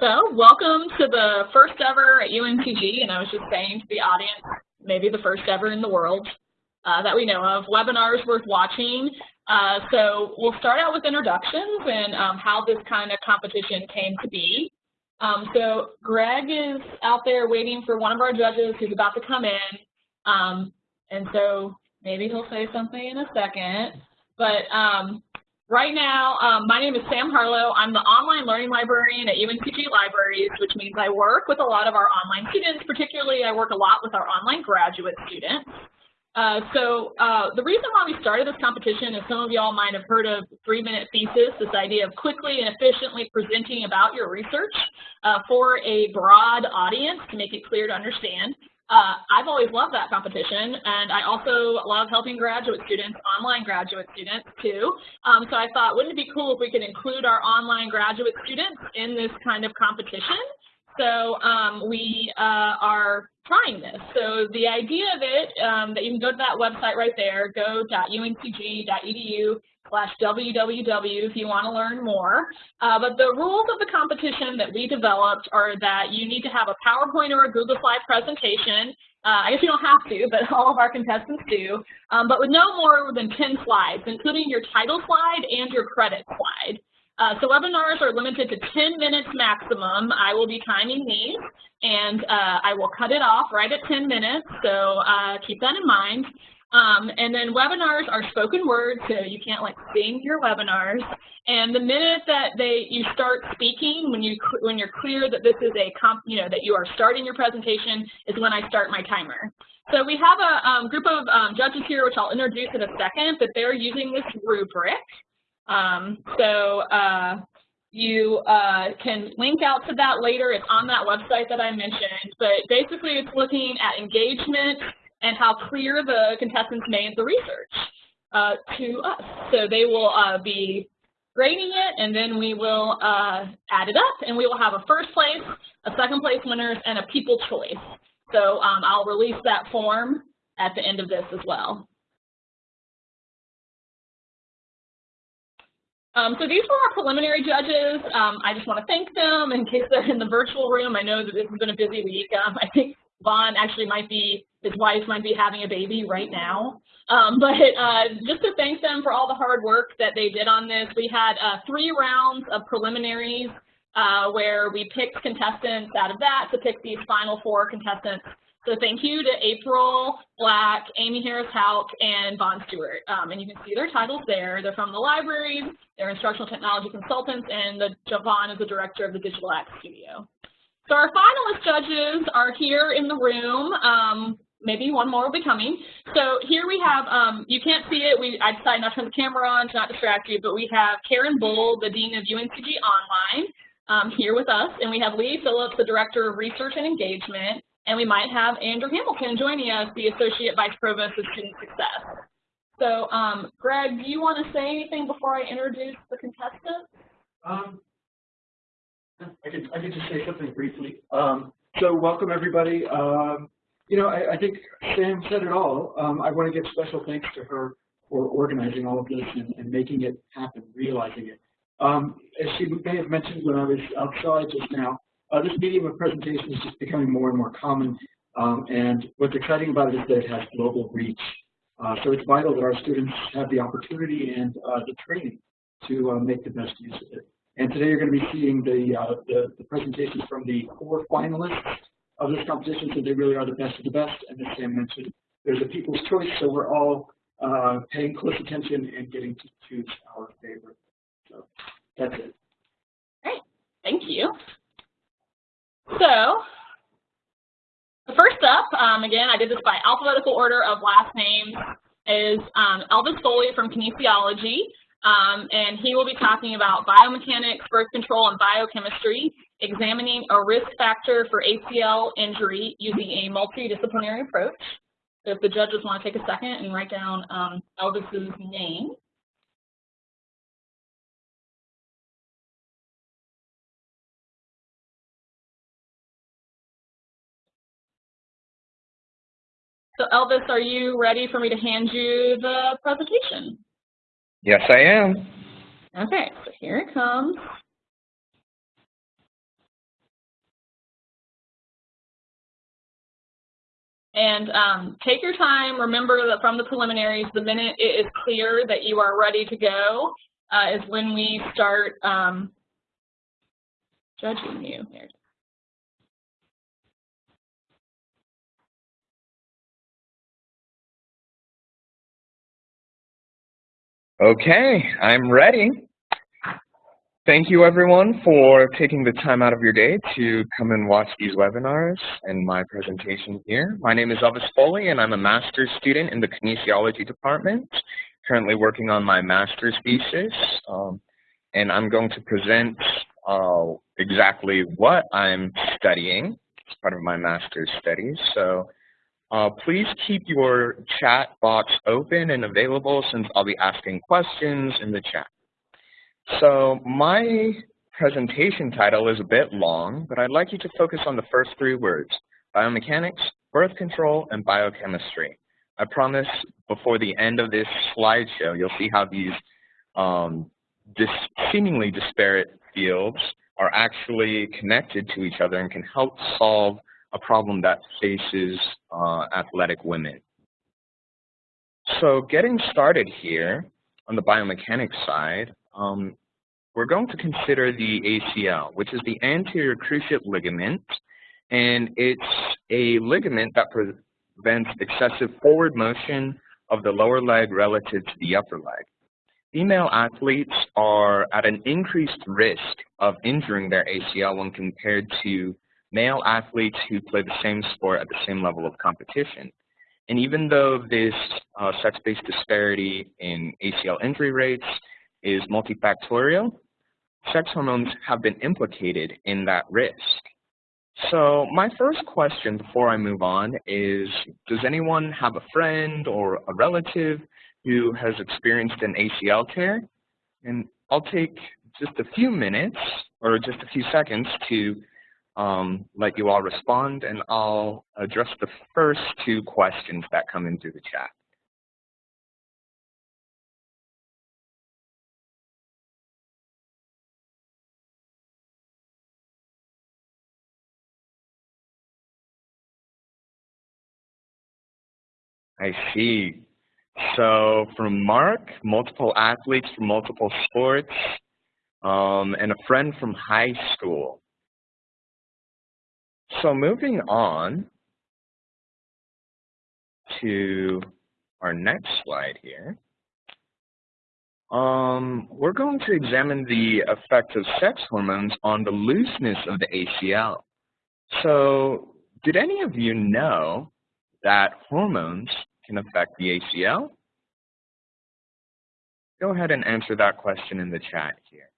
So welcome to the first ever at UNCG, and I was just saying to the audience, maybe the first ever in the world uh, that we know of, webinars worth watching. Uh, so we'll start out with introductions and um, how this kind of competition came to be. Um, so Greg is out there waiting for one of our judges who's about to come in. Um, and so maybe he'll say something in a second. But um, Right now, um, my name is Sam Harlow. I'm the online learning librarian at UNCG Libraries, which means I work with a lot of our online students. Particularly, I work a lot with our online graduate students. Uh, so uh, the reason why we started this competition is some of y'all might have heard of three-minute thesis, this idea of quickly and efficiently presenting about your research uh, for a broad audience to make it clear to understand. Uh, I've always loved that competition, and I also love helping graduate students, online graduate students too. Um, so I thought, wouldn't it be cool if we could include our online graduate students in this kind of competition? So um, we uh, are trying this. So the idea of it, um, that you can go to that website right there, go.uncg.edu slash www if you want to learn more. Uh, but the rules of the competition that we developed are that you need to have a PowerPoint or a Google Slide presentation. Uh, I guess you don't have to, but all of our contestants do. Um, but with no more than 10 slides, including your title slide and your credit slide. Uh, so webinars are limited to 10 minutes maximum. I will be timing these, and uh, I will cut it off right at 10 minutes, so uh, keep that in mind. Um, and then webinars are spoken word, so you can't like sing your webinars. And the minute that they you start speaking, when you when you're clear that this is a comp, you know that you are starting your presentation, is when I start my timer. So we have a um, group of um, judges here, which I'll introduce in a second, but they're using this rubric. Um, so uh, you uh, can link out to that later. It's on that website that I mentioned. But basically, it's looking at engagement, and how clear the contestants made the research uh, to us. So they will uh, be grading it, and then we will uh, add it up, and we will have a first place, a second place winners, and a people choice. So um, I'll release that form at the end of this as well. Um, so these were our preliminary judges. Um, I just want to thank them in case they're in the virtual room. I know that this has been a busy week. Um, I think Vaughn actually might be, his wife might be having a baby right now. Um, but uh, just to thank them for all the hard work that they did on this, we had uh, three rounds of preliminaries uh, where we picked contestants out of that to pick these final four contestants. So thank you to April Black, Amy Harris-Houk, and Vaughn Stewart. Um, and you can see their titles there. They're from the libraries, they're instructional technology consultants, and the, Javon is the director of the Digital Act Studio. So our finalist judges are here in the room. Um, maybe one more will be coming. So here we have, um, you can't see it, we, I decided not to turn the camera on to not distract you, but we have Karen Bull, the Dean of UNCG Online, um, here with us, and we have Lee Phillips, the Director of Research and Engagement, and we might have Andrew Hamilton joining us, the Associate Vice Provost of Student Success. So um, Greg, do you want to say anything before I introduce the contestants? Um, I could, I just say something briefly. Um, so welcome everybody. Um, you know, I, I, think Sam said it all. Um, I want to give special thanks to her for organizing all of this and, and making it happen, realizing it. Um, as she may have mentioned when I was outside just now, uh, this medium of presentation is just becoming more and more common. Um, and what's exciting about it is that it has global reach. Uh, so it's vital that our students have the opportunity and uh, the training to uh, make the best use of it. And today you're going to be seeing the, uh, the, the, presentations from the four finalists of this competition, so they really are the best of the best. And as Sam mentioned, there's a people's choice, so we're all uh, paying close attention and getting to choose our favorite. So that's it. Great, thank you. So first up, um, again, I did this by alphabetical order of last names, is um, Elvis Foley from Kinesiology. Um, and he will be talking about biomechanics, birth control, and biochemistry, examining a risk factor for ACL injury using a multidisciplinary approach. So if the judges want to take a second and write down um, Elvis's name. So Elvis, are you ready for me to hand you the presentation? Yes, I am. Okay, so here it comes. And um, take your time. Remember that from the preliminaries, the minute it is clear that you are ready to go uh, is when we start um, judging you. Here. Okay, I'm ready. Thank you everyone for taking the time out of your day to come and watch these webinars and my presentation here. My name is Elvis Foley and I'm a master's student in the kinesiology department, currently working on my master's thesis. Um, and I'm going to present uh, exactly what I'm studying as part of my master's studies. So uh, please keep your chat box open and available since I'll be asking questions in the chat. So my presentation title is a bit long, but I'd like you to focus on the first three words, biomechanics, birth control, and biochemistry. I promise before the end of this slideshow, you'll see how these um, dis seemingly disparate fields are actually connected to each other and can help solve a problem that faces uh, athletic women. So getting started here on the biomechanics side, um, we're going to consider the ACL, which is the anterior cruciate ligament, and it's a ligament that prevents excessive forward motion of the lower leg relative to the upper leg. Female athletes are at an increased risk of injuring their ACL when compared to male athletes who play the same sport at the same level of competition. And even though this uh, sex-based disparity in ACL injury rates is multifactorial, sex hormones have been implicated in that risk. So my first question before I move on is, does anyone have a friend or a relative who has experienced an ACL tear? And I'll take just a few minutes or just a few seconds to um, let you all respond, and I'll address the first two questions that come in through the chat. I see. So from Mark, multiple athletes from multiple sports, um, and a friend from high school. So moving on to our next slide here, um, we're going to examine the effect of sex hormones on the looseness of the ACL. So did any of you know that hormones can affect the ACL? Go ahead and answer that question in the chat here.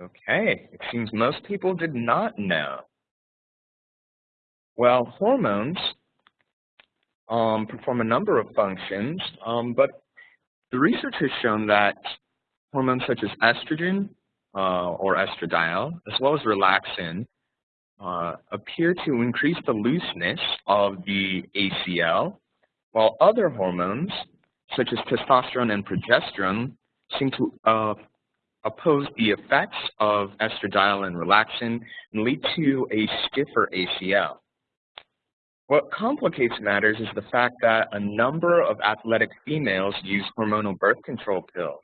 Okay, it seems most people did not know. Well, hormones um, perform a number of functions, um, but the research has shown that hormones such as estrogen uh, or estradiol, as well as relaxin, uh, appear to increase the looseness of the ACL, while other hormones, such as testosterone and progesterone, seem to uh, oppose the effects of estradiol and relaxin and lead to a stiffer ACL. What complicates matters is the fact that a number of athletic females use hormonal birth control pills,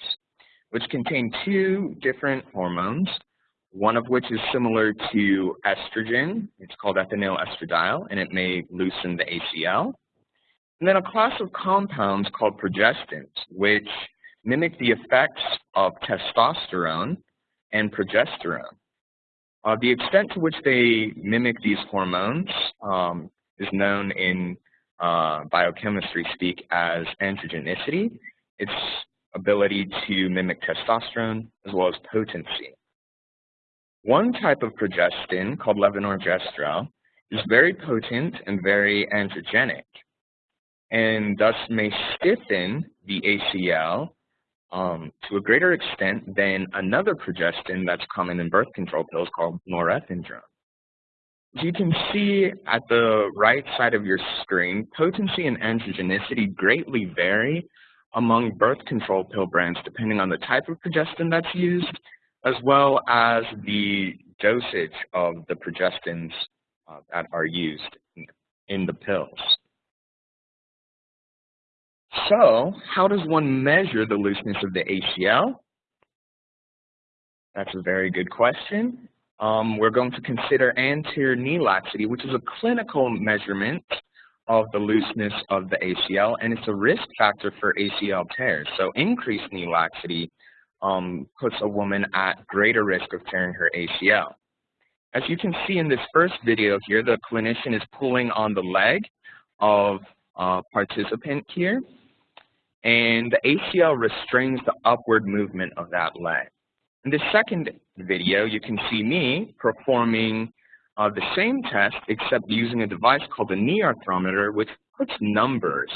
which contain two different hormones, one of which is similar to estrogen. It's called ethinyl estradiol, and it may loosen the ACL. And then a class of compounds called progestins, which mimic the effects of testosterone and progesterone. Uh, the extent to which they mimic these hormones um, is known in uh, biochemistry speak as androgenicity, its ability to mimic testosterone as well as potency. One type of progestin called levonorgestrel is very potent and very androgenic and thus may stiffen the ACL um, to a greater extent than another progestin that's common in birth control pills called norethindrone. As you can see at the right side of your screen, potency and androgenicity greatly vary among birth control pill brands depending on the type of progestin that's used, as well as the dosage of the progestins uh, that are used in the pills. So how does one measure the looseness of the ACL? That's a very good question. Um, we're going to consider anterior knee laxity, which is a clinical measurement of the looseness of the ACL, and it's a risk factor for ACL tears. So increased knee laxity um, puts a woman at greater risk of tearing her ACL. As you can see in this first video here, the clinician is pulling on the leg of a participant here, and the ACL restrains the upward movement of that leg. In the second video, you can see me performing uh, the same test except using a device called a knee arthrometer which puts numbers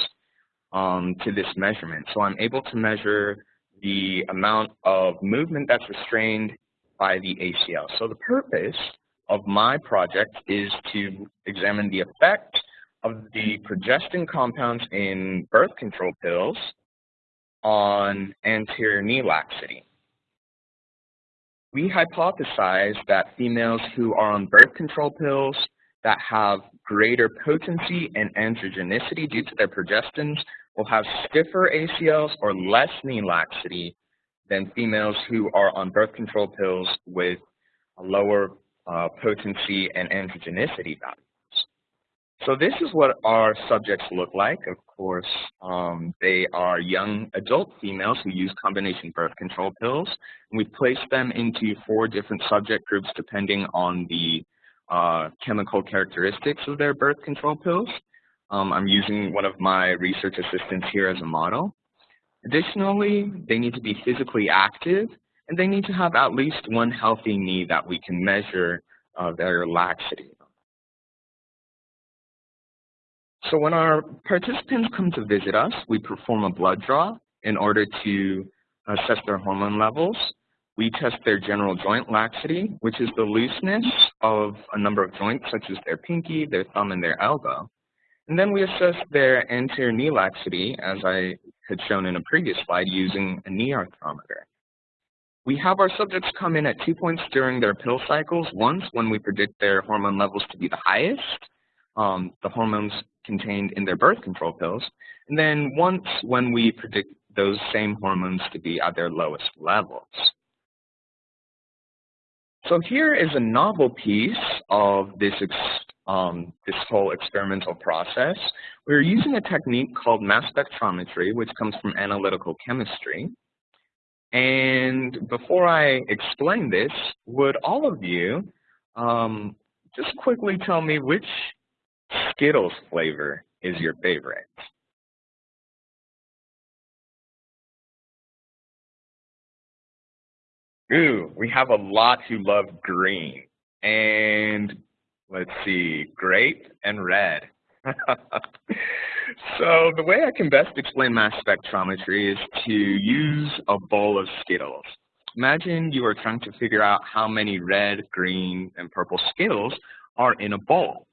um, to this measurement. So I'm able to measure the amount of movement that's restrained by the ACL. So the purpose of my project is to examine the effect of the progestin compounds in birth control pills on anterior knee laxity. We hypothesize that females who are on birth control pills that have greater potency and androgenicity due to their progestins will have stiffer ACLs or less knee laxity than females who are on birth control pills with a lower uh, potency and androgenicity values. So this is what our subjects look like. Of course, um, they are young adult females who use combination birth control pills. And we place them into four different subject groups depending on the uh, chemical characteristics of their birth control pills. Um, I'm using one of my research assistants here as a model. Additionally, they need to be physically active and they need to have at least one healthy knee that we can measure uh, their laxity. So when our participants come to visit us, we perform a blood draw in order to assess their hormone levels. We test their general joint laxity, which is the looseness of a number of joints, such as their pinky, their thumb, and their elbow. And then we assess their anterior knee laxity, as I had shown in a previous slide, using a knee arthrometer. We have our subjects come in at two points during their pill cycles, once when we predict their hormone levels to be the highest, um, the hormones contained in their birth control pills, and then once when we predict those same hormones to be at their lowest levels. So here is a novel piece of this, um, this whole experimental process. We're using a technique called mass spectrometry, which comes from analytical chemistry. And before I explain this, would all of you um, just quickly tell me which Skittles flavor is your favorite? Ooh, we have a lot who love green. And let's see, grape and red. so the way I can best explain mass spectrometry is to use a bowl of Skittles. Imagine you are trying to figure out how many red, green, and purple Skittles are in a bowl.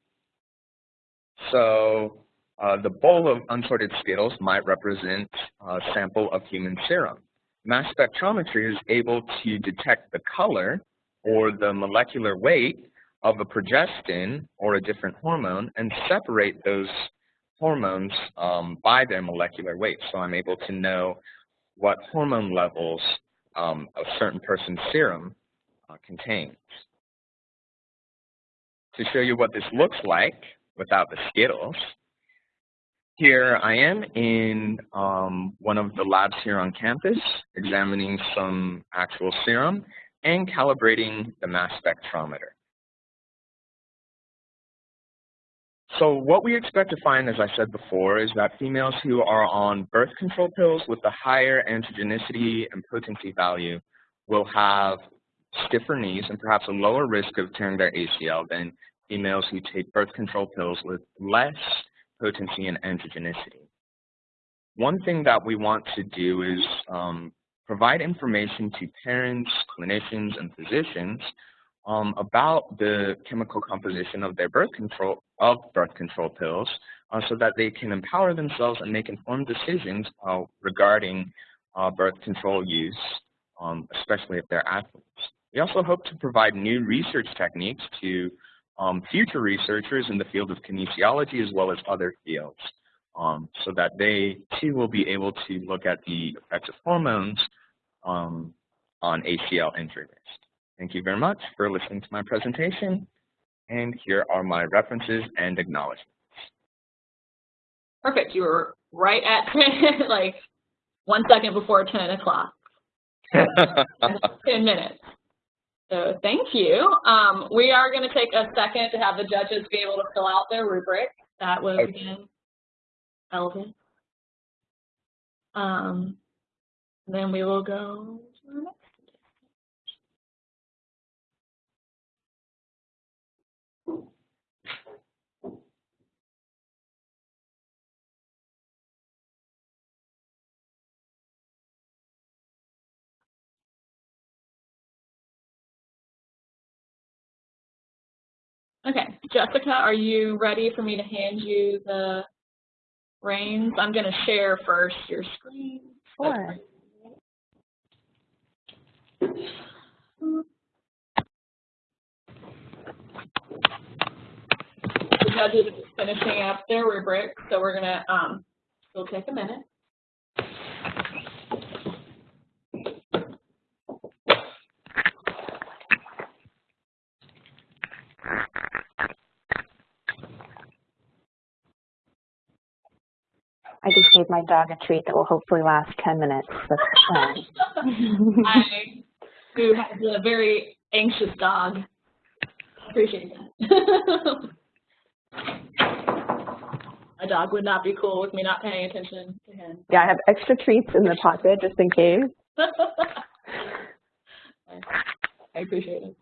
So uh, the bowl of unsorted Skittles might represent a sample of human serum. Mass spectrometry is able to detect the color or the molecular weight of a progestin or a different hormone and separate those hormones um, by their molecular weight. So I'm able to know what hormone levels um, a certain person's serum uh, contains. To show you what this looks like, without the Skittles. Here I am in um, one of the labs here on campus, examining some actual serum and calibrating the mass spectrometer. So what we expect to find, as I said before, is that females who are on birth control pills with the higher androgenicity and potency value will have stiffer knees and perhaps a lower risk of tearing their ACL than females who take birth control pills with less potency and androgenicity. One thing that we want to do is um, provide information to parents, clinicians, and physicians um, about the chemical composition of their birth control of birth control pills uh, so that they can empower themselves and make informed decisions uh, regarding uh, birth control use, um, especially if they're athletes. We also hope to provide new research techniques to um, future researchers in the field of kinesiology as well as other fields um, so that they too will be able to look at the effects of hormones um, on ACL injury risk. Thank you very much for listening to my presentation. And here are my references and acknowledgments. Perfect. You were right at 10, like one second before 10 o'clock. 10 minutes. So thank you. Um, we are going to take a second to have the judges be able to fill out their rubric. That was, Okay. again, relevant. Um, then we will go to the next. Okay, Jessica, are you ready for me to hand you the reins? I'm going to share first your screen. Sure. The judges finishing up their rubric, so we're going to um, still take a minute. I just gave my dog a treat that will hopefully last 10 minutes. That's fine. I, who has a very anxious dog, appreciate that. a dog would not be cool with me not paying attention to him. yeah, I have extra treats in the pocket just in case. I appreciate it.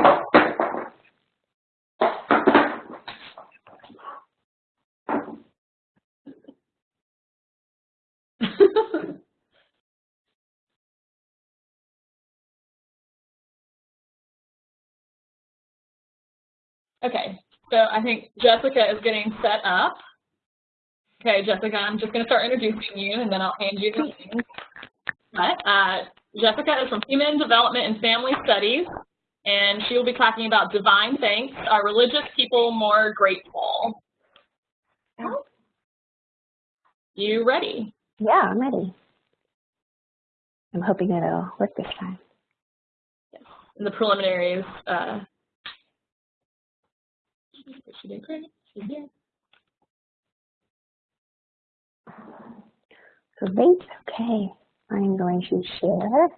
Okay, so I think Jessica is getting set up. Okay, Jessica, I'm just going to start introducing you, and then I'll hand you the. But uh, Jessica is from Human Development and Family Studies, and she will be talking about divine thanks, are religious people more grateful? You ready? Yeah, I'm ready. I'm hoping it'll work this time. In the preliminaries, uh, she did great. She did. Great. Okay. I'm going to share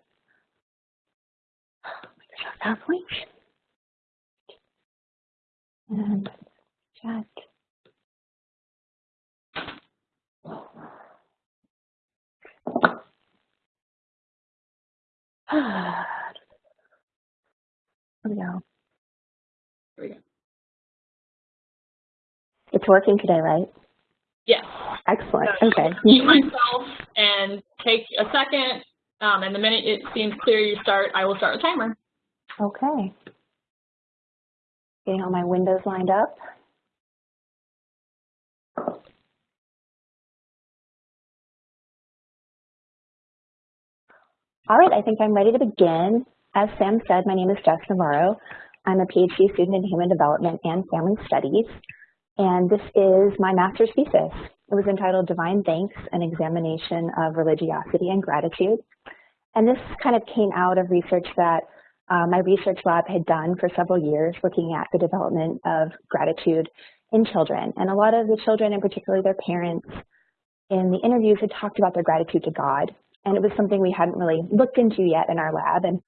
PowerPoint and chat. Here we go. Here we go. It's working today, right? Yes. Excellent. So Okay. Mute myself and take a second, um, and the minute it seems clear you start, I will start the timer. Okay. Getting all my windows lined up. All right, I think I'm ready to begin. As Sam said, my name is Jess Navarro. I'm a PhD student in Human Development and Family Studies, and this is my master's thesis. It was entitled Divine Thanks, an Examination of Religiosity and Gratitude. And this kind of came out of research that uh, my research lab had done for several years looking at the development of gratitude in children. And a lot of the children, and particularly their parents, in the interviews had talked about their gratitude to God. And it was something we hadn't really looked into yet in our lab. And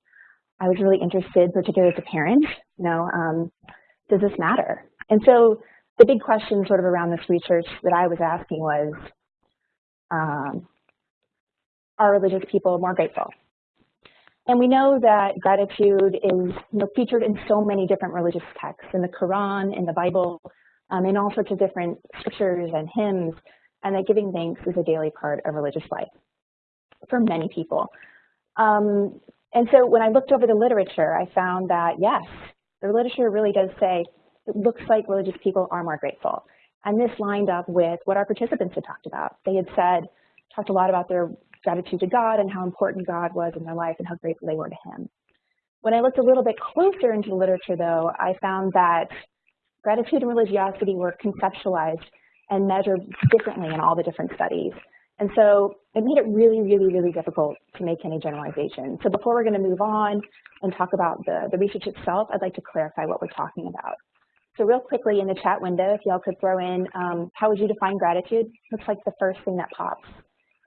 I was really interested, particularly as a parent, you know, um, does this matter? And so the big question sort of around this research that I was asking was, um, are religious people more grateful? And we know that gratitude is you know, featured in so many different religious texts, in the Quran, in the Bible, um, in all sorts of different scriptures and hymns, and that giving thanks is a daily part of religious life for many people. Um, and so when I looked over the literature, I found that yes, the literature really does say it looks like religious people are more grateful. And this lined up with what our participants had talked about. They had said, talked a lot about their gratitude to God and how important God was in their life and how grateful they were to him. When I looked a little bit closer into the literature though, I found that gratitude and religiosity were conceptualized and measured differently in all the different studies. And so it made it really, really, really difficult to make any generalization. So before we're going to move on and talk about the, the research itself, I'd like to clarify what we're talking about. So real quickly in the chat window, if y'all could throw in, um, how would you define gratitude? Looks like the first thing that pops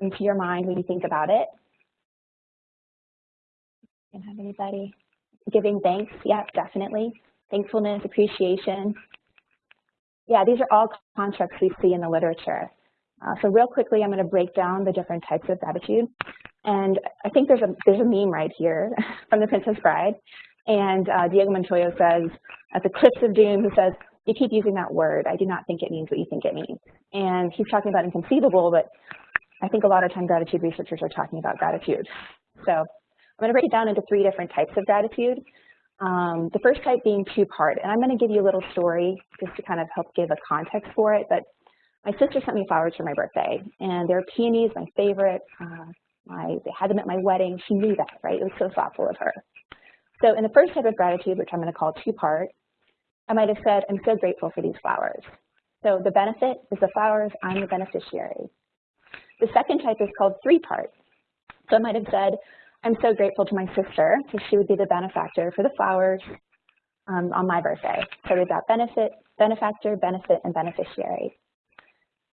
into your mind when you think about it. Can have anybody? Giving thanks, yeah, definitely. Thankfulness, appreciation. Yeah, these are all constructs we see in the literature. Uh, so real quickly, I'm going to break down the different types of gratitude. And I think there's a there's a meme right here from The Princess Bride. And uh, Inigo Montoya says, at the Cliffs of Doom, he says, you keep using that word. I do not think it means what you think it means. And he's talking about inconceivable, but I think a lot of time gratitude researchers are talking about gratitude. So I'm going to break it down into three different types of gratitude. Um, the first type being two-part, and I'm going to give you a little story just to kind of help give a context for it. But my sister sent me flowers for my birthday, and they're peonies, my favorite. Uh, my, they had them at my wedding. She knew that, right? It was so thoughtful of her. So in the first type of gratitude, which I'm going to call two-part, I might have said, I'm so grateful for these flowers. So the benefit is the flowers, I'm the beneficiary. The second type is called three-part. So I might have said, I'm so grateful to my sister because she would be the benefactor for the flowers um, on my birthday. So we've got benefit, benefactor, benefit, and beneficiary.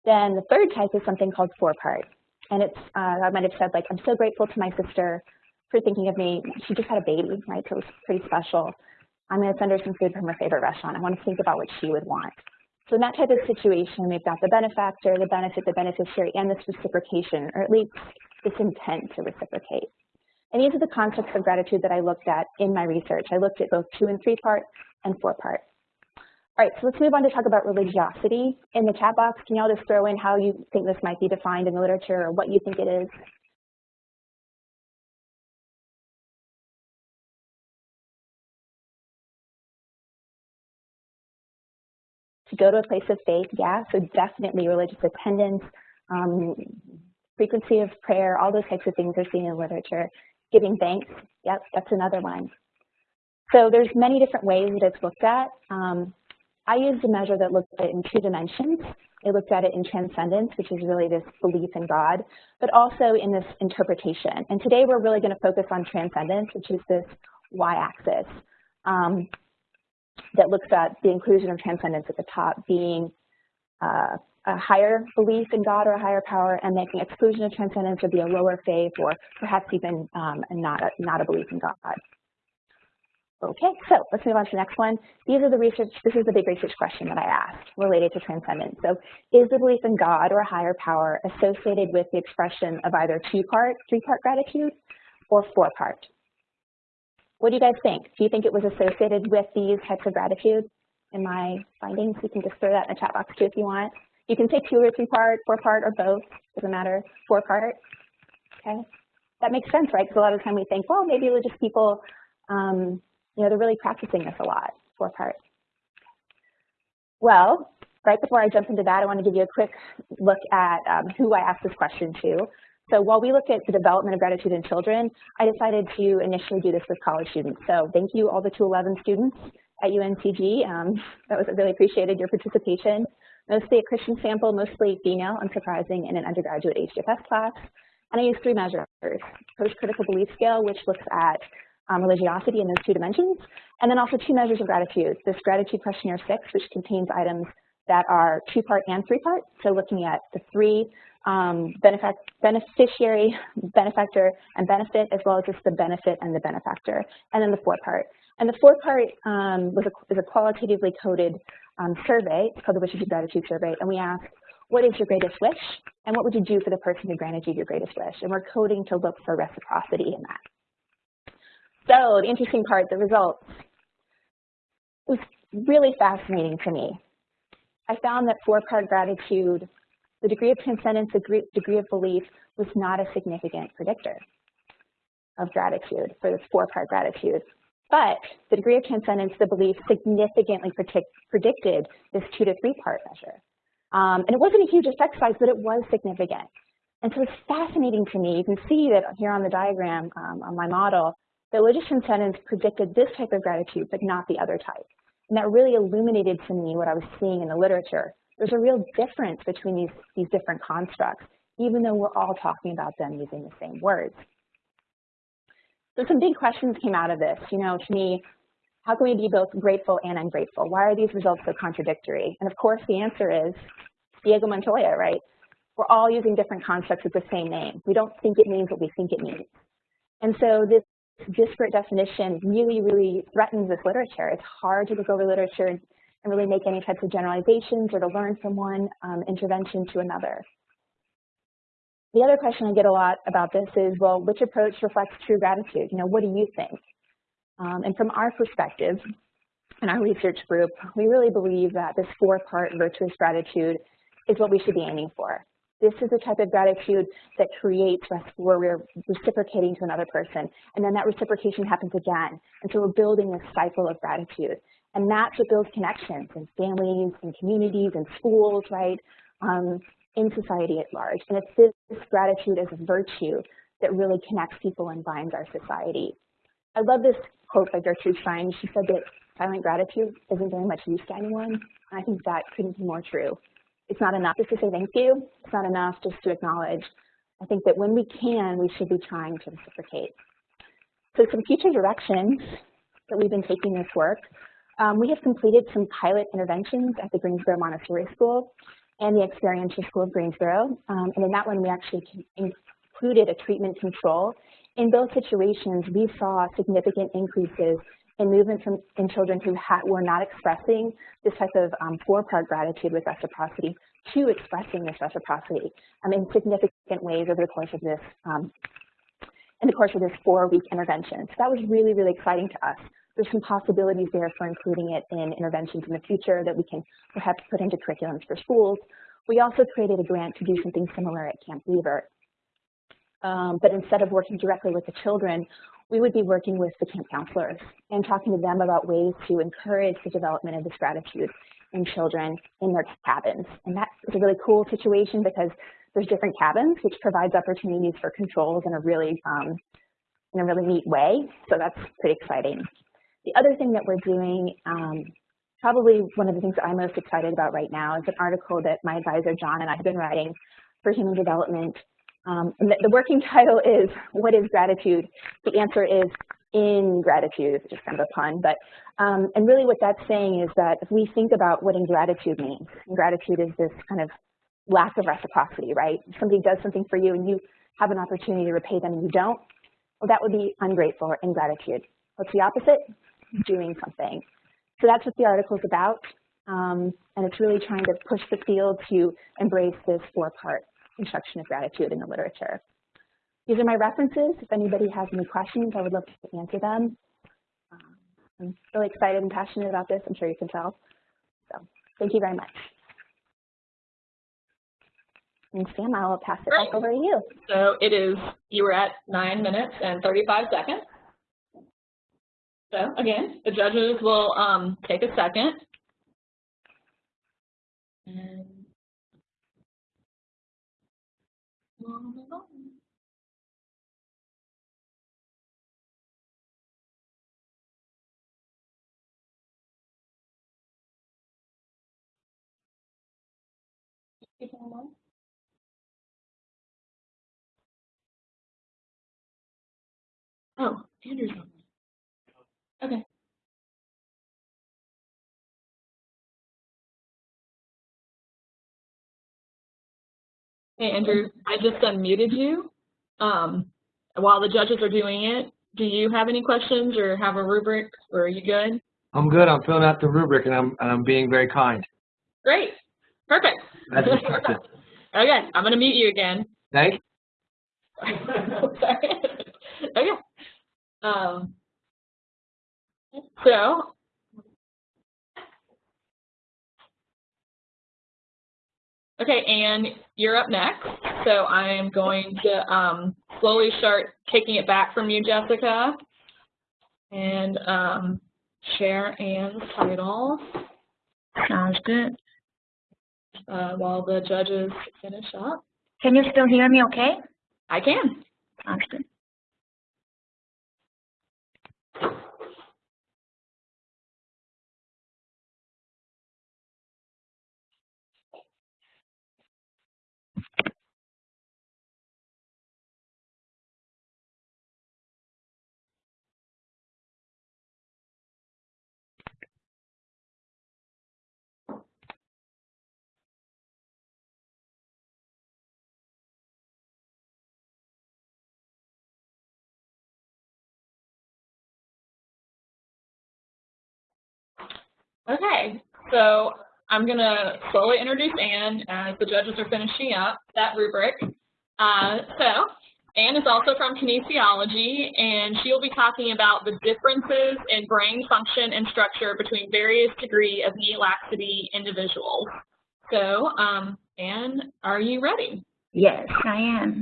Then the third type is something called four-part. And it's, uh, I might have said like, I'm so grateful to my sister for thinking of me. She just had a baby, right? So it was pretty special. I'm going to send her some food from her favorite restaurant. I want to think about what she would want. So in that type of situation, we've got the benefactor, the benefit, the beneficiary, and this reciprocation, or at least this intent to reciprocate. And these are the concepts of gratitude that I looked at in my research. I looked at both two and three part and four part. All right, so let's move on to talk about religiosity. In the chat box, can y'all just throw in how you think this might be defined in the literature or what you think it is? To go to a place of faith, yeah, so definitely religious attendance, um, frequency of prayer, all those types of things are seen in literature. Giving thanks, yep, that's another one. So there's many different ways that it's looked at. Um, I used a measure that looked at it in two dimensions. It looked at it in transcendence, which is really this belief in God, but also in this interpretation. And today we're really going to focus on transcendence, which is this y-axis. Um, that looks at the inclusion of transcendence at the top being uh, a higher belief in God or a higher power, and making exclusion of transcendence would be a lower faith or perhaps even um, not, a, not a belief in God. Okay, so let's move on to the next one. These are the research, this is the big research question that I asked related to transcendence. So is the belief in God or a higher power associated with the expression of either two-part, three-part gratitude or four-part? What do you guys think? Do you think it was associated with these types of gratitude in my findings? You can just throw that in the chat box too if you want. You can say two or three part, four part, or both. Doesn't matter. Four part. Okay. That makes sense, right? Because a lot of the time we think, well, maybe religious people, um, you know, they're really practicing this a lot. Four part. Well, right before I jump into that, I want to give you a quick look at um, who I asked this question to. So while we look at the development of gratitude in children, I decided to initially do this with college students. So thank you all the 211 students at UNCG. Um, that was really appreciated your participation. Mostly a Christian sample, mostly female, unsurprising, in an undergraduate HDFS class. And I used three measures, post-critical belief scale, which looks at um, religiosity in those two dimensions, and then also two measures of gratitude, this gratitude questionnaire six, which contains items that are two-part and three-part, so looking at the three um, beneficiary, benefactor, and benefit, as well as just the benefit and the benefactor, and then the four part. And the four part um, was a, is a qualitatively coded um, survey. It's called the Wishes of Gratitude Survey, and we asked, what is your greatest wish, and what would you do for the person who granted you your greatest wish? And we're coding to look for reciprocity in that. So the interesting part, the results, was really fascinating to me. I found that four-part gratitude, the degree of transcendence, the degree of belief was not a significant predictor of gratitude for this four-part gratitude. But the degree of transcendence, the belief, significantly predict, predicted this two to three-part measure. Um, and it wasn't a huge effect size, but it was significant. And so it's fascinating to me. You can see that here on the diagram um, on my model, the religious transcendence predicted this type of gratitude, but not the other type. And that really illuminated to me what I was seeing in the literature. There's a real difference between these, these different constructs, even though we're all talking about them using the same words. So some big questions came out of this. You know, to me, how can we be both grateful and ungrateful? Why are these results so contradictory? And of course, the answer is Inigo Montoya, right? We're all using different constructs with the same name. We don't think it means what we think it means. And so this disparate definition really, really threatens this literature. It's hard to look over literature and really make any types of generalizations or to learn from one um, intervention to another. The other question I get a lot about this is, well, which approach reflects true gratitude? You know, what do you think? Um, and from our perspective, in our research group, we really believe that this four-part virtuous gratitude is what we should be aiming for. This is the type of gratitude that creates where we're reciprocating to another person, and then that reciprocation happens again. And so we're building this cycle of gratitude. And that's what builds connections in families, in communities, in schools, right, um, in society at large. And it's this, gratitude as a virtue that really connects people and binds our society. I love this quote by Gertrude Stein. She said that silent gratitude isn't very much use to anyone. I think that couldn't be more true. It's not enough just to say thank you. It's not enough just to acknowledge. I think that when we can, we should be trying to reciprocate. So some future directions that we've been taking this work. Um, we have completed some pilot interventions at the Greensboro Montessori School and the Experiential School of Greensboro. Um, and in that one, we actually included a treatment control. In both situations, we saw significant increases in movement from in children who were not expressing this type of um, four-part gratitude with reciprocity to expressing this reciprocity um, in significant ways over the course of this um, in the course of this four-week intervention. So that was really, really exciting to us. There's some possibilities there for including it in interventions in the future that we can perhaps put into curriculums for schools. We also created a grant to do something similar at Camp Weaver. Um, but instead of working directly with the children, we would be working with the camp counselors and talking to them about ways to encourage the development of this gratitude in children in their cabins. And that is a really cool situation because there's different cabins, which provides opportunities for controls in a really um, in a really neat way. So that's pretty exciting. The other thing that we're doing, um, probably one of the things I'm most excited about right now is an article that my advisor John and I have been writing for human development um, the, the, working title is What is Gratitude? The answer is ingratitude, it's just kind of a pun, but um, and really what that's saying is that if we think about what ingratitude means, ingratitude is this kind of lack of reciprocity, right? If somebody does something for you and you have an opportunity to repay them and you don't, well, that would be ungrateful or ingratitude. What's the opposite? Doing something. So that's what the article is about, um, and it's really trying to push the field to embrace this four-part instruction of gratitude in the literature. These are my references. If anybody has any questions, I would love to answer them. Um, I'm really excited and passionate about this. I'm sure you can tell. So thank you very much. And Sam, I will pass it Great. back over to you. So it is, you were at nine minutes and 35 seconds. So again, the judges will um, take a second. Oh, Andrew's on. Okay. Hey, Andrew, I just unmuted you. Um, while the judges are doing it, do you have any questions or have a rubric, or are you good? I'm good. I'm filling out the rubric, and I'm and I'm being very kind. Great. Perfect. As instructed. okay, I'm going to mute you again. Thanks. Okay. Um, So, okay, and you're up next. So I am going to um, slowly start taking it back from you, Jessica, and um, share Anne's title. Sounds good. Uh, while the judges finish up. Can you still hear me okay? I can. Sounds good. Okay, so I'm going to slowly introduce Anne as the judges are finishing up that rubric. Uh, so Anne is also from kinesiology, and she'll be talking about the differences in brain function and structure between various degree of knee laxity individuals. So, um, Anne, are you ready? Yes, I am.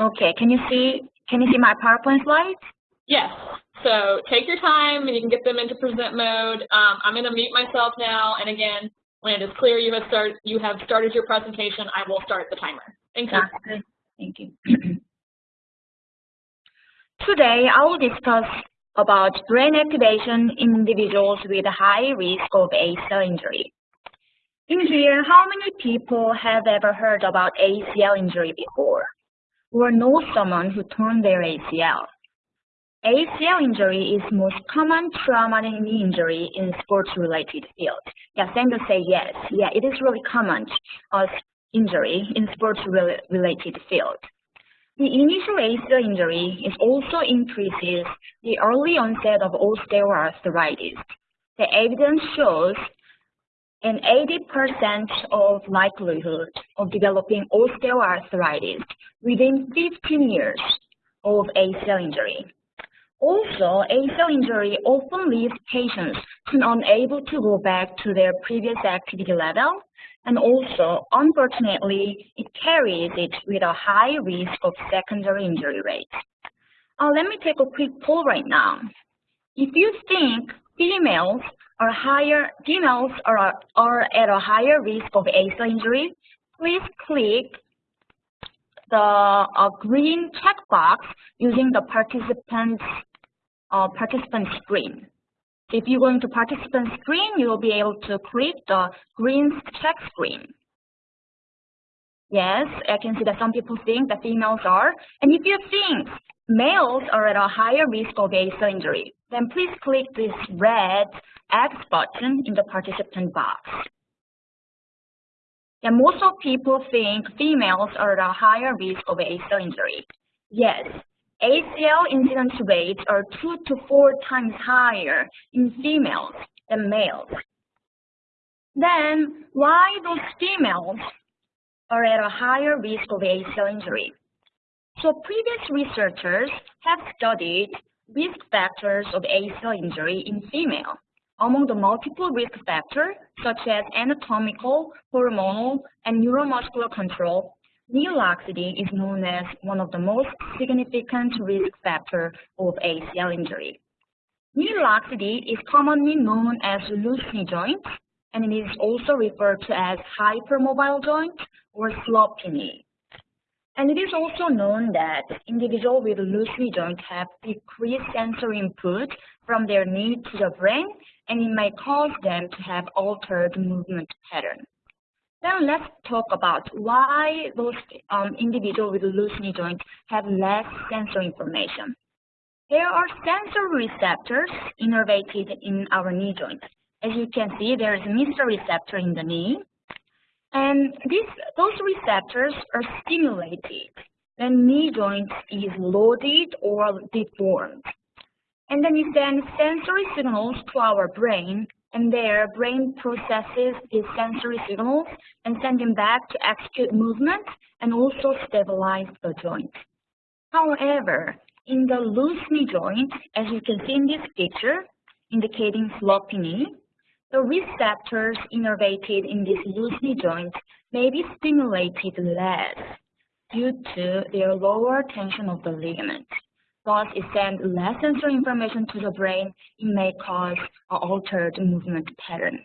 Okay, can you see can you see my PowerPoint slides? Yes. So take your time and you can get them into present mode. Um, I'm going to mute myself now. And again, when it is clear you have, start, you have started your presentation, I will start the timer. Thank you. Good. Thank you. Today, I will discuss about brain activation in individuals with a high risk of ACL injury. In here, how many people have ever heard about ACL injury before? Or know someone who torn their ACL? ACL injury is most common traumatic knee injury in sports-related field. Yeah, Sandra say yes. Yeah, it is really common as injury in sports-related field. The initial ACL injury is also increases the early onset of osteoarthritis. The evidence shows an 80% of likelihood of developing osteoarthritis within 15 years of ACL injury. Also, ACL injury often leaves patients unable to go back to their previous activity level, and also, unfortunately, it carries it with a high risk of secondary injury rate. Uh, let me take a quick poll right now. If you think females are higher, females are, are at a higher risk of ACL injury, please click the uh, green checkbox using the participants uh, participant screen. If you go into participant screen, you will be able to click the green check screen. Yes, I can see that some people think that females are. And if you think males are at a higher risk of ACL injury, then please click this red X button in the participant box. And most of people think females are at a higher risk of ACL injury. Yes, ACL incidence rates are two to four times higher in females than males. Then why those females are at a higher risk of ACL injury? So previous researchers have studied risk factors of ACL injury in female. Among the multiple risk factors, such as anatomical, hormonal, and neuromuscular control, knee laxity is known as one of the most significant risk factors of ACL injury. Knee laxity is commonly known as loose knee joint, and it is also referred to as hypermobile joint or sloppy knee. And it is also known that individuals with loose knee joint have decreased sensory input from their knee to the brain, and it may cause them to have altered movement pattern. Then let's talk about why those um, individuals with loose knee joint have less sensory information. There are sensory receptors innervated in our knee joint. As you can see, there is a MISA receptor in the knee. And these, those receptors are stimulated when knee joint is loaded or deformed. And then it sends sensory signals to our brain and their brain processes these sensory signals and send them back to execute movement and also stabilize the joint. However, in the loose knee joint, as you can see in this picture, indicating floppy knee, the receptors innervated in this loose knee joint may be stimulated less due to their lower tension of the ligament. Thus, it sends less sensory information to the brain. It may cause an altered movement pattern.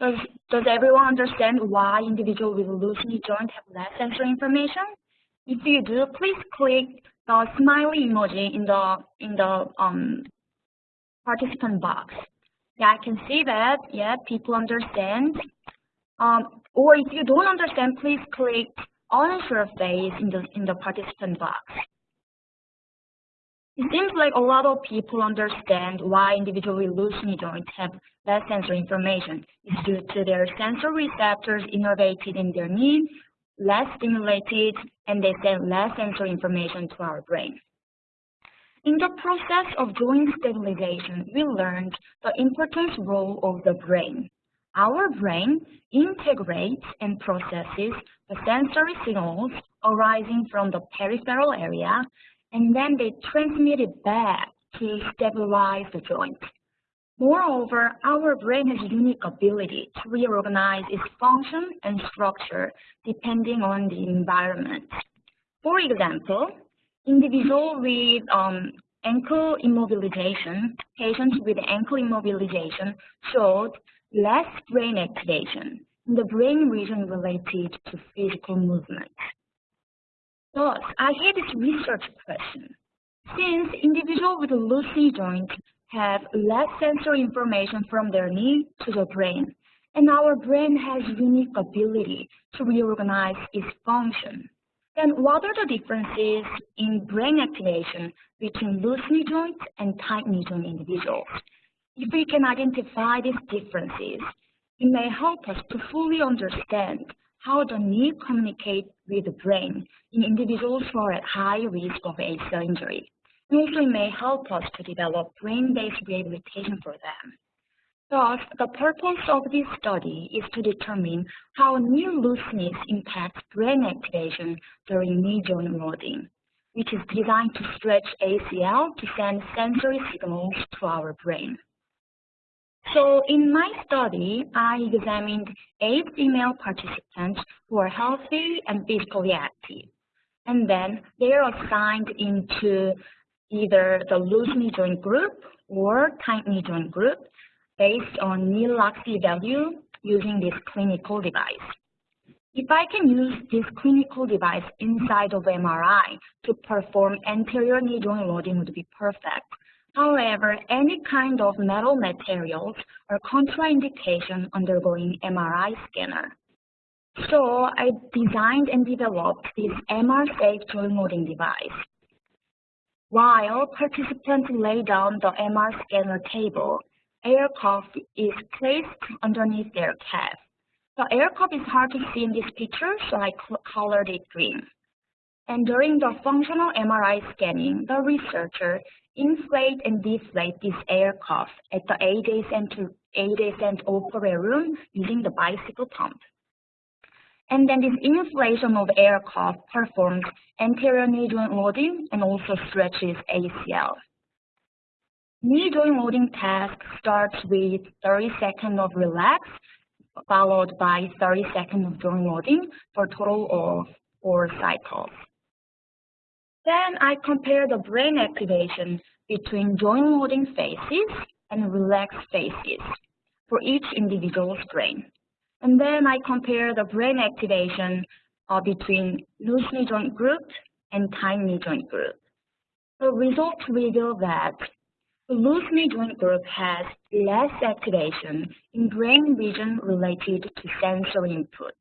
Does, does everyone understand why individuals with loose knee joint have less sensory information? If you do, please click the smiley emoji in the in the um, participant box. Yeah, I can see that. Yeah, people understand. Um, or if you don't understand, please click unsure face in the in the participant box. It seems like a lot of people understand why individual with joints have less sensory information. It's due to their sensory receptors innervated in their knee, less stimulated, and they send less sensory information to our brain. In the process of joint stabilization, we learned the important role of the brain. Our brain integrates and processes the sensory signals arising from the peripheral area, and then they transmit it back to stabilize the joint. Moreover, our brain has unique ability to reorganize its function and structure depending on the environment. For example, individual with um, ankle immobilization, patients with ankle immobilization showed less brain activation in the brain region related to physical movement. Thus, I had this research question. Since individuals with loose knee joint have less sensory information from their knee to the brain, and our brain has unique ability to reorganize its function, then what are the differences in brain activation between loose knee joint and tight knee joint individuals? If we can identify these differences, it may help us to fully understand how the knee communicates with the brain in individuals who are at high risk of ACL injury. And also it may help us to develop brain-based rehabilitation for them. Thus, the purpose of this study is to determine how knee looseness impacts brain activation during knee joint loading, which is designed to stretch ACL to send sensory signals to our brain. So in my study, I examined eight female participants who are healthy and physically active. And then they are assigned into either the loose knee joint group or tight knee joint group based on knee laxity value using this clinical device. If I can use this clinical device inside of MRI to perform anterior knee joint loading would be perfect. However, any kind of metal materials are contraindication undergoing MRI scanner. So I designed and developed this MR-safe joint loading device. While participants lay down the MR scanner table, air cuff is placed underneath their calf. The air cuff is hard to see in this picture, so I colored it green. And during the functional MRI scanning, the researcher inflate and deflate this air cuff at the adjacent, adjacent operating room using the bicycle pump. And then this inflation of air cuff performs anterior knee joint loading and also stretches ACL. Joint loading task starts with 30 seconds of relax, followed by 30 seconds of joint loading for a total of four cycles. Then I compare the brain activation between joint loading phases and relaxed phases for each individual's brain. And then I compare the brain activation uh, between loose knee joint group and tight knee joint group. The results reveal that joint group has less activation in brain region related to sensory input.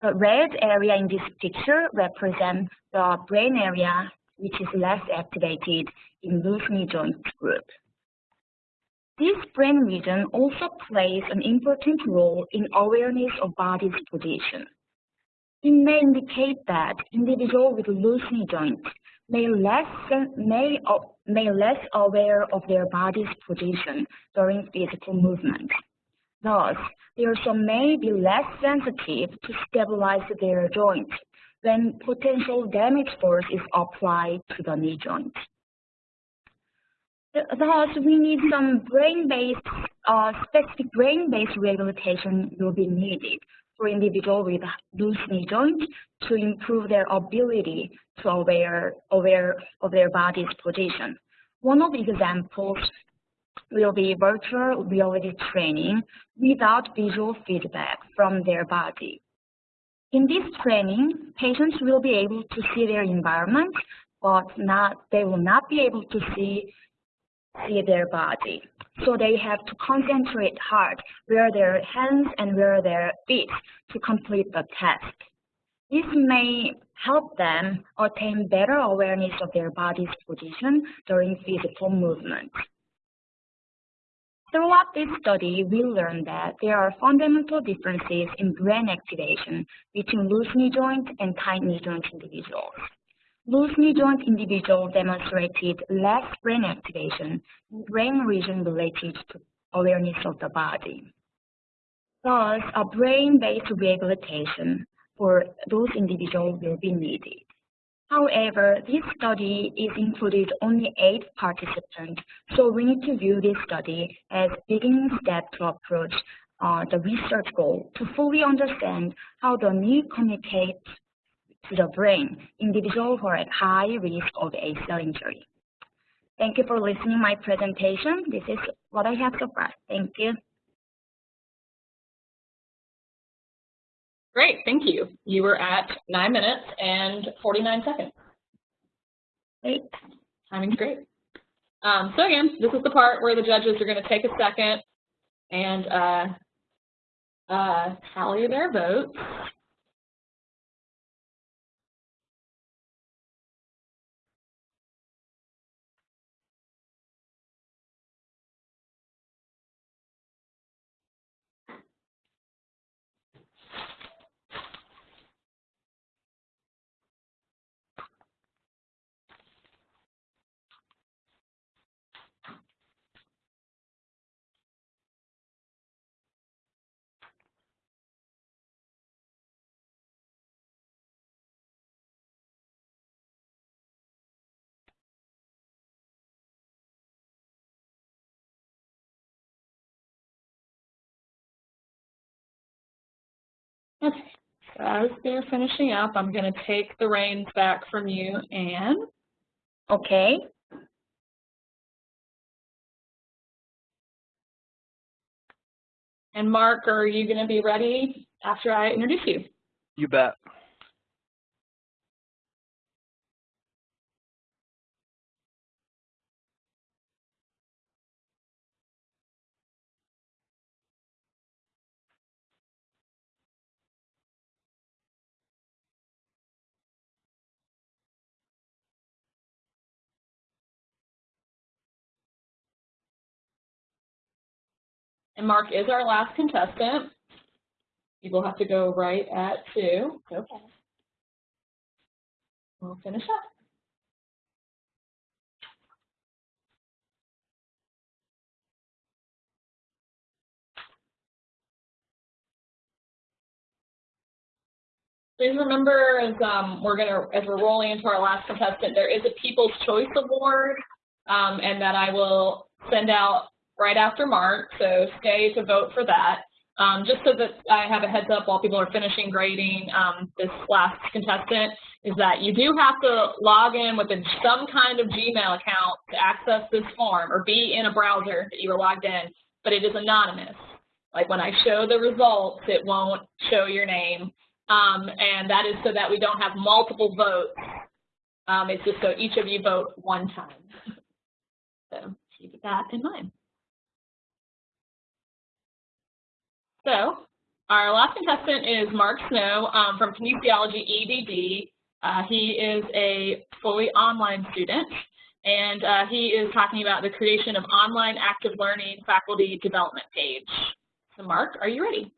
The red area in this picture represents the brain area which is less activated in loose knee joint group. This brain region also plays an important role in awareness of body's position. It may indicate that individuals with loose knee joints may, less may may less aware of their body's position during physical movement. Thus, they also may be less sensitive to stabilize their joints when potential damage force is applied to the knee joint. Thus, we need some brain-based, uh, specific brain-based rehabilitation will be needed for individuals with loose knee joints to improve their ability to aware, aware of their body's position. One of the examples will be virtual reality training without visual feedback from their body. In this training, patients will be able to see their environment, but not, they will not be able to see see their body. So they have to concentrate hard where their hands and where their feet to complete the task. This may help them attain better awareness of their body's position during physical movement. Throughout this study, we learned that there are fundamental differences in brain activation between loose knee joint and tight knee joint individuals. Loose knee joint individuals demonstrated less brain activation, in brain region related to awareness of the body. Thus, a brain-based rehabilitation for those individuals will be needed. However, this study is included only eight participants, so we need to view this study as a beginning step to approach uh, the research goal to fully understand how the knee communicates to the brain, individuals who are at high risk of a ACL injury. Thank you for listening my presentation. This is what I have so far. Thank you. Great, thank you. You were at nine minutes and 49 seconds. Great. Timing's great. Um, so again, this is the part where the judges are going to take a second and uh, uh, tally their votes. As they're finishing up, I'm going to take the reins back from you, Anne. Okay. And Mark, are you going to be ready after I introduce you? You bet. And Mark is our last contestant. You will have to go right at two. Okay. We'll finish up. Please remember, as um, we're gonna, as we're rolling into our last contestant, there is a People's Choice Award, um, and that I will send out right after Mark, so stay to vote for that. Um, just so that I have a heads up while people are finishing grading um, this last contestant, is that you do have to log in with some kind of Gmail account to access this form or be in a browser that you were logged in, but it is anonymous. Like when I show the results, it won't show your name. Um, and that is so that we don't have multiple votes. Um, it's just so each of you vote one time. So keep that in mind. So our last contestant is Mark Snow um, from Kinesiology EDD. Uh, he is a fully online student, and uh, he is talking about the creation of online active learning faculty development page. So Mark, are you ready?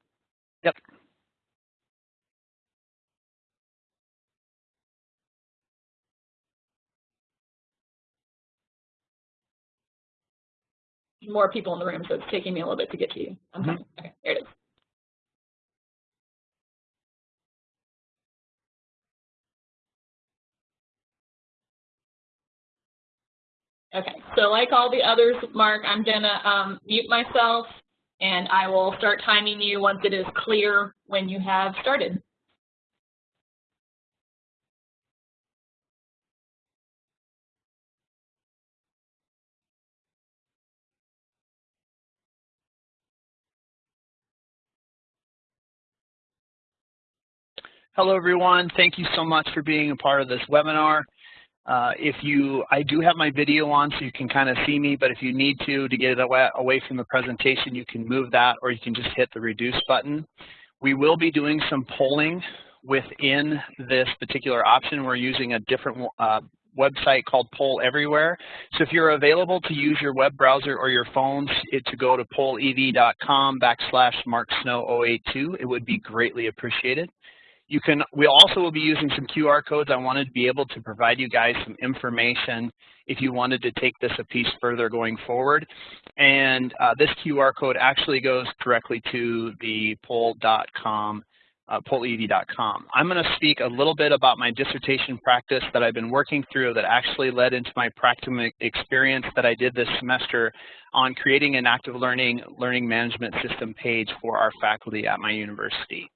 More people in the room, so it's taking me a little bit to get to you. I'm Mhm. Okay, there it is. Okay, so like all the others, Mark, I'm gonna um, mute myself and I will start timing you once it is clear when you have started. Hello, everyone. Thank you so much for being a part of this webinar. Uh, if you, I do have my video on so you can kind of see me, but if you need to, to get it away, away from the presentation, you can move that or you can just hit the reduce button. We will be doing some polling within this particular option. We're using a different uh, website called Poll Everywhere. So if you're available to use your web browser or your phones it, to go to pollev.com backslash marksnow082, it would be greatly appreciated. You can, we also will be using some QR codes. I wanted to be able to provide you guys some information if you wanted to take this a piece further going forward. And uh, this QR code actually goes directly to the poll.com, uh, pollev.com. I'm going to speak a little bit about my dissertation practice that I've been working through that actually led into my practicum experience that I did this semester on creating an active learning learning management system page for our faculty at my university.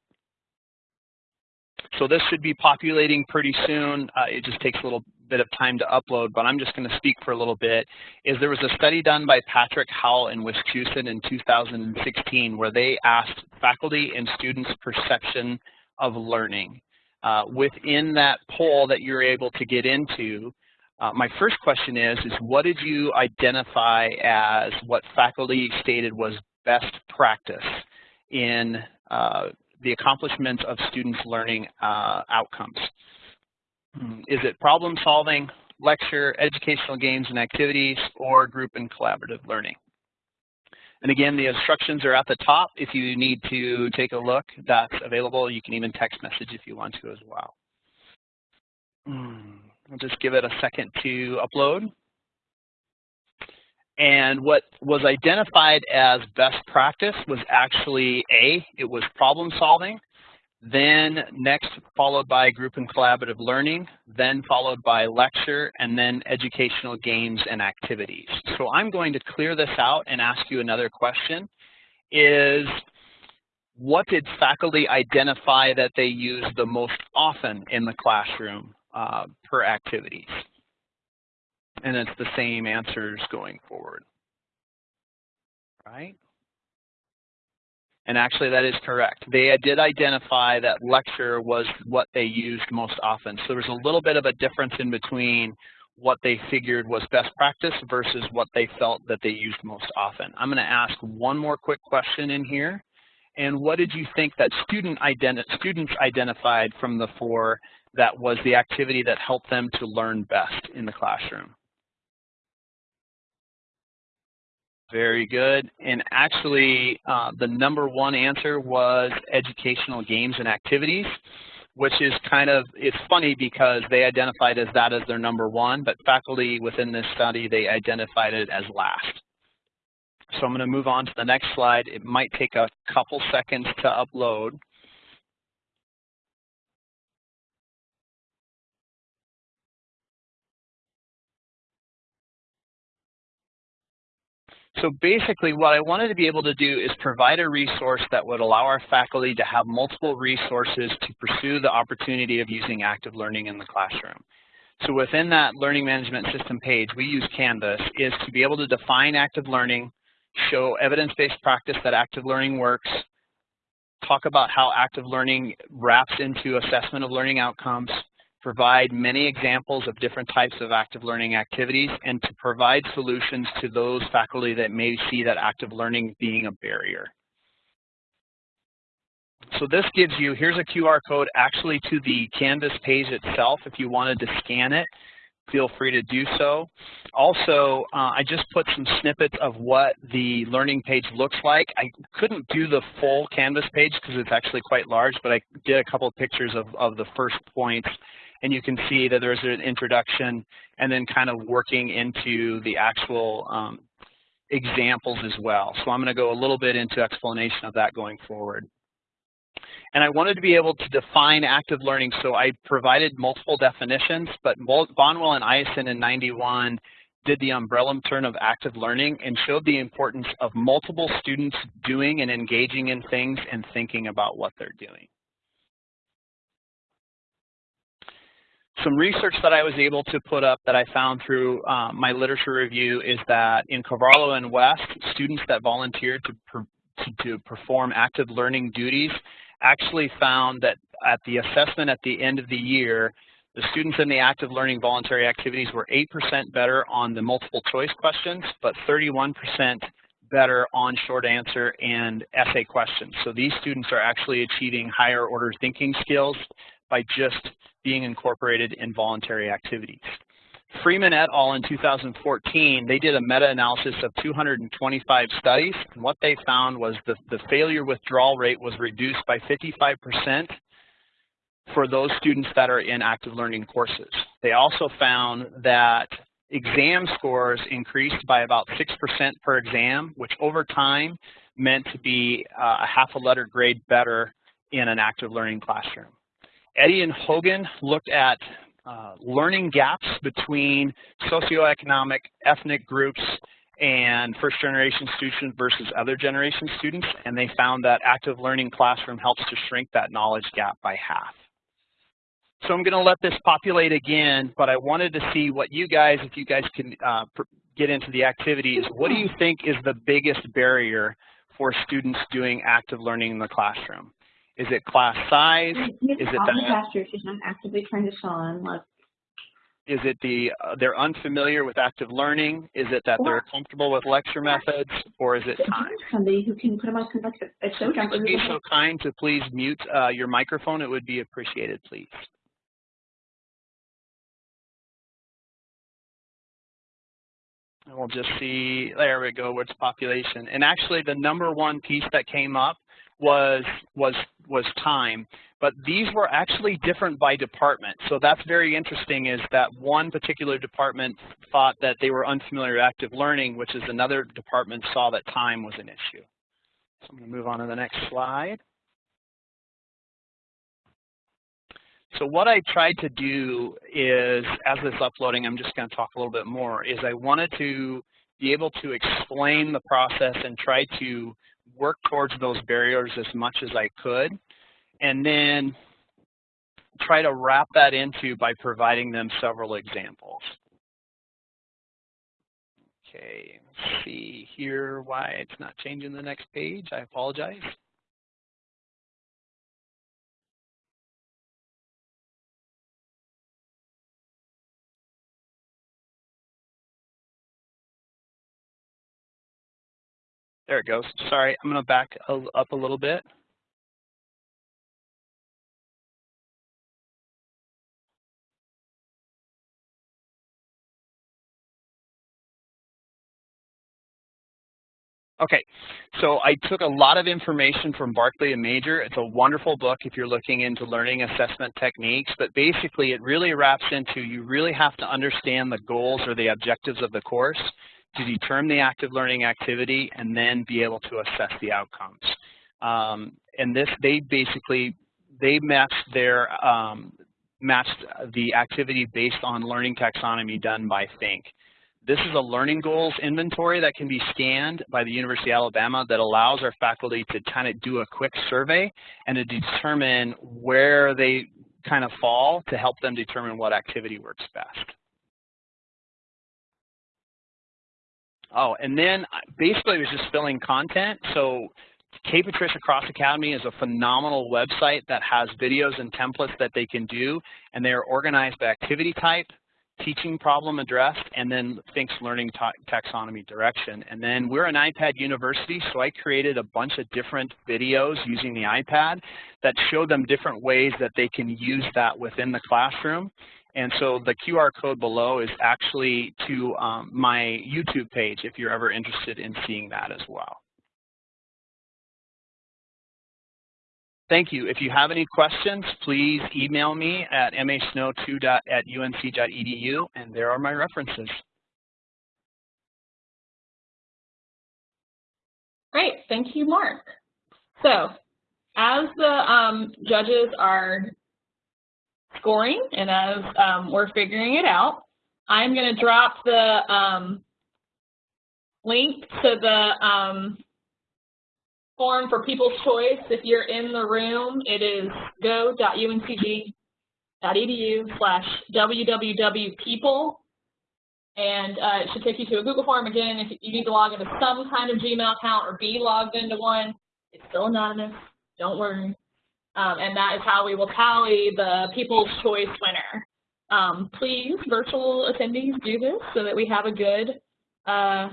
So this should be populating pretty soon. Uh, it just takes a little bit of time to upload, but I'm just going to speak for a little bit. Is there was a study done by Patrick Howell in Wisconsin in 2016 where they asked faculty and students perception of learning. Uh, within that poll that you're able to get into, uh, my first question is, is what did you identify as what faculty stated was best practice in uh, the accomplishments of students' learning uh, outcomes. Hmm, is it problem solving, lecture, educational games and activities, or group and collaborative learning? And again, the instructions are at the top. If you need to take a look, that's available. You can even text message if you want to as well. Hmm, I'll just give it a second to upload. And what was identified as best practice was actually A, it was problem solving, then next followed by group and collaborative learning, then followed by lecture, and then educational games and activities. So I'm going to clear this out and ask you another question, is what did faculty identify that they use the most often in the classroom uh, per activities? And it's the same answers going forward, right? And actually that is correct. They did identify that lecture was what they used most often. So there was a little bit of a difference in between what they figured was best practice versus what they felt that they used most often. I'm gonna ask one more quick question in here. And what did you think that student identi students identified from the four that was the activity that helped them to learn best in the classroom? Very good. And actually, uh, the number one answer was educational games and activities, which is kind of, it's funny because they identified as that as their number one, but faculty within this study, they identified it as last. So I'm going to move on to the next slide. It might take a couple seconds to upload. So basically what I wanted to be able to do is provide a resource that would allow our faculty to have multiple resources to pursue the opportunity of using active learning in the classroom. So within that learning management system page, we use Canvas, is to be able to define active learning, show evidence-based practice that active learning works, talk about how active learning wraps into assessment of learning outcomes, provide many examples of different types of active learning activities, and to provide solutions to those faculty that may see that active learning being a barrier. So this gives you, here's a QR code actually to the Canvas page itself. If you wanted to scan it, feel free to do so. Also, uh, I just put some snippets of what the learning page looks like. I couldn't do the full Canvas page because it's actually quite large, but I did a couple of pictures of, of the first points and you can see that there's an introduction and then kind of working into the actual um, examples as well. So I'm going to go a little bit into explanation of that going forward. And I wanted to be able to define active learning, so I provided multiple definitions, but Bonwell and Eison in 91 did the umbrella term of active learning and showed the importance of multiple students doing and engaging in things and thinking about what they're doing. Some research that I was able to put up that I found through um, my literature review is that in Carvalho and West, students that volunteered to, per, to, to perform active learning duties actually found that at the assessment at the end of the year, the students in the active learning voluntary activities were 8% better on the multiple choice questions, but 31% better on short answer and essay questions. So these students are actually achieving higher order thinking skills by just being incorporated in voluntary activities. Freeman et al. in 2014, they did a meta-analysis of 225 studies, and what they found was the, the failure withdrawal rate was reduced by 55% for those students that are in active learning courses. They also found that exam scores increased by about 6% per exam, which over time meant to be uh, a half a letter grade better in an active learning classroom. Eddy and Hogan looked at uh, learning gaps between socioeconomic, ethnic groups, and first generation students versus other generation students, and they found that active learning classroom helps to shrink that knowledge gap by half. So I'm going to let this populate again, but I wanted to see what you guys, if you guys can uh, get into the activities, what do you think is the biggest barrier for students doing active learning in the classroom? Is it class size? Is it that? Pastor, she's not actively trying to Sean. Look. Is it the uh, they're unfamiliar with active learning? Is it that they're comfortable with lecture methods, or is it time? Somebody who can put them on like a show you be so kind to please mute uh, your microphone, it would be appreciated, please. And we'll just see, there we go, what's population. And actually the number one piece that came up was was was time. But these were actually different by department. So that's very interesting is that one particular department thought that they were unfamiliar with active learning, which is another department saw that time was an issue. So I'm going to move on to the next slide. So what I tried to do is, as this uploading, I'm just going to talk a little bit more, is I wanted to be able to explain the process and try to work towards those barriers as much as I could, and then try to wrap that into by providing them several examples. Okay, let's see here why it's not changing the next page. I apologize. There it goes. Sorry, I'm going to back up a little bit. Okay, so I took a lot of information from Barkley and Major. It's a wonderful book if you're looking into learning assessment techniques, but basically it really wraps into you really have to understand the goals or the objectives of the course to determine the active learning activity and then be able to assess the outcomes. Um, and this, they basically, they matched their, um, matched the activity based on learning taxonomy done by Fink. This is a learning goals inventory that can be scanned by the University of Alabama that allows our faculty to kind of do a quick survey and to determine where they kind of fall to help them determine what activity works best. Oh, and then uh, basically it was just filling content. So K. Patricia Cross Academy is a phenomenal website that has videos and templates that they can do, and they are organized by activity type, teaching problem addressed, and then Fink's learning taxonomy direction. And then we're an iPad university, so I created a bunch of different videos using the iPad that show them different ways that they can use that within the classroom. And so the QR code below is actually to um, my YouTube page if you're ever interested in seeing that as well. Thank you. If you have any questions, please email me at masnow2 at unc.edu, and there are my references. Great. Thank you, Mark. So as the um, judges are scoring and as um, we're figuring it out, I'm going to drop the um, link to the um, form for People's Choice. If you're in the room, it is go.uncg.edu slash www.people. And uh, it should take you to a Google form. Again, if you need to log into some kind of Gmail account or be logged into one, it's still anonymous. Don't worry. Um, and that is how we will tally the People's Choice winner. Um, please, virtual attendees, do this so that we have a good uh,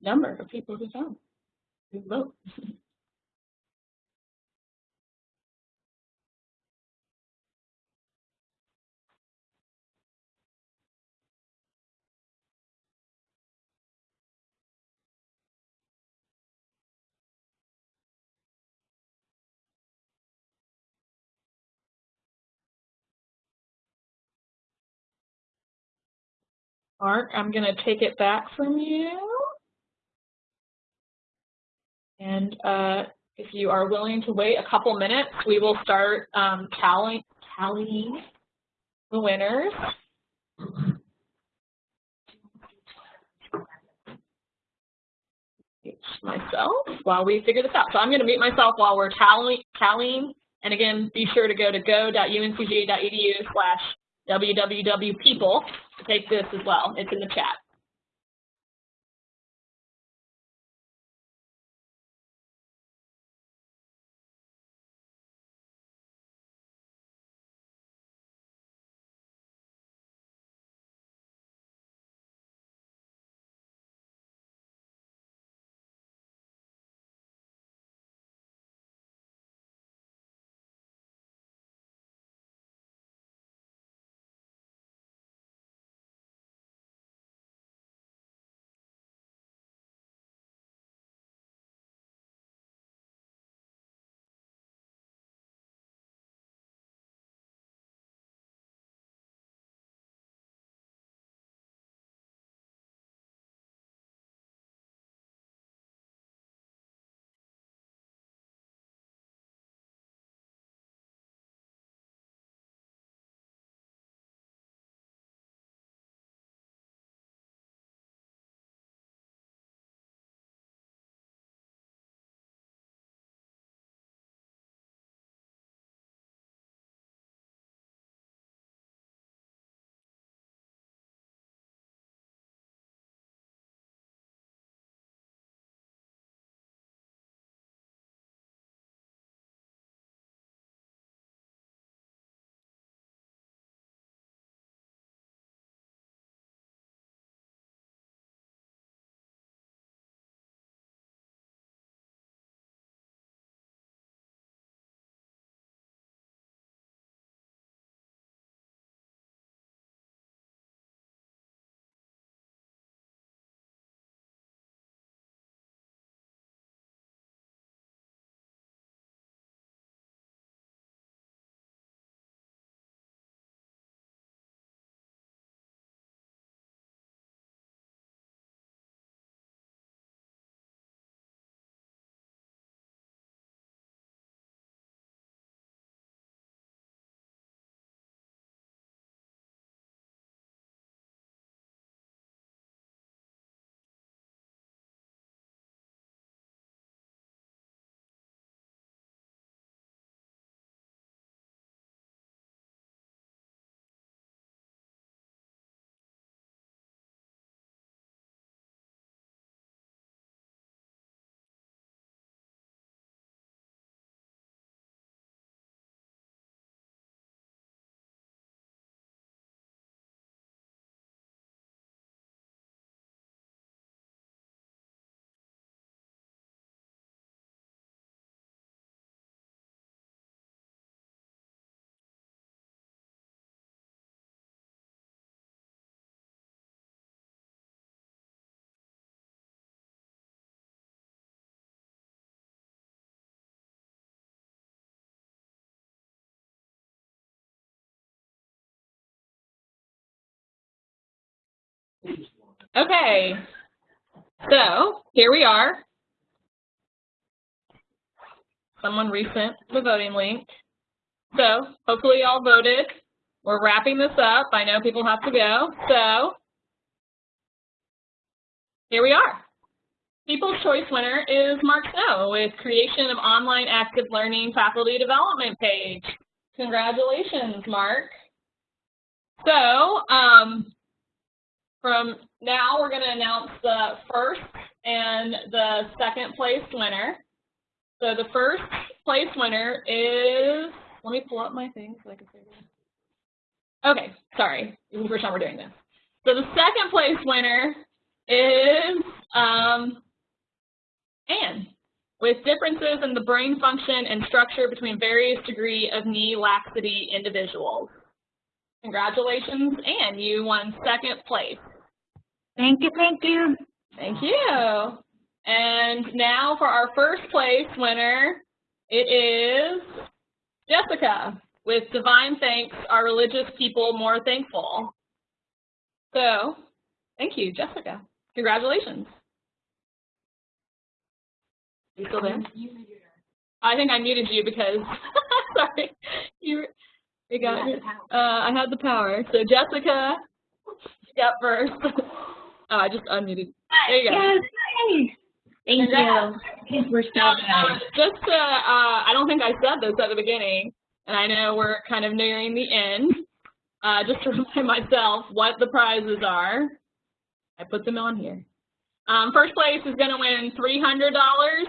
number of people who vote. Who vote. Mark, I'm going to take it back from you. And uh, if you are willing to wait a couple minutes, we will start um, tallying, tallying the winners. myself while we figure this out. So I'm going to mute myself while we're tallying. tallying. And again, be sure to go to go.uncg.edu slash www.people to take this as well. It's in the chat. Okay. So here we are. Someone resent the voting link. So hopefully y'all voted. We're wrapping this up. I know people have to go. So here we are. People's Choice winner is Mark Snow with creation of online active learning faculty development page. Congratulations, Mark. So um, from now, we're going to announce the first and the second place winner. So the first place winner is, let me pull up my thing so I can say this. Okay, sorry, this is the first time we're doing this. So the second place winner is um, Anne, with differences in the brain function and structure between various degree of knee laxity individuals. Congratulations, Anne, you won second place. Thank you, thank you. Thank you. And now for our first place winner, it is Jessica with Divine Thanks, Are Religious People More Thankful? So, thank you, Jessica. Congratulations. You still there? I think I muted you because, sorry, you, you got it. Uh, I had the power. So Jessica, you got first. oh, I just unmuted. There you go. Yes. Thank Congrats. you. We're so Now, good. uh, just to, uh, I don't think I said this at the beginning, and I know we're kind of nearing the end. Uh, just to remind myself what the prizes are. I put them on here. Um, first place is going to win $300.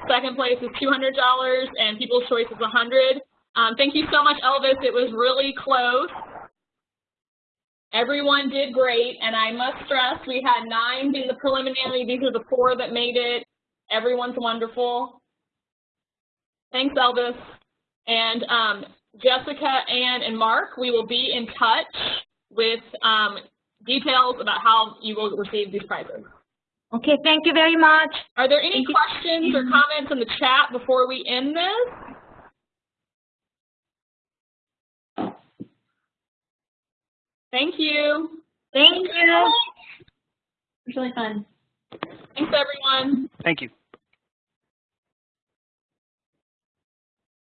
Second place is $200, and People's Choice is 100 um, Thank you so much, Elvis. It was really close. Everyone did great, and I must stress we had nine being the preliminary. These are the four that made it. Everyone's wonderful. Thanks, Elvis. And um, Jessica, Ann, and Mark, we will be in touch with um, details about how you will receive these prizes. Okay, thank you very much. Are there any Thank you. questions or comments in the chat before we end this? Thank you. Thank you. It was really fun. Thanks, everyone. Thank you.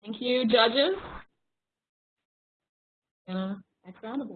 Thank you, judges. And uh, next round of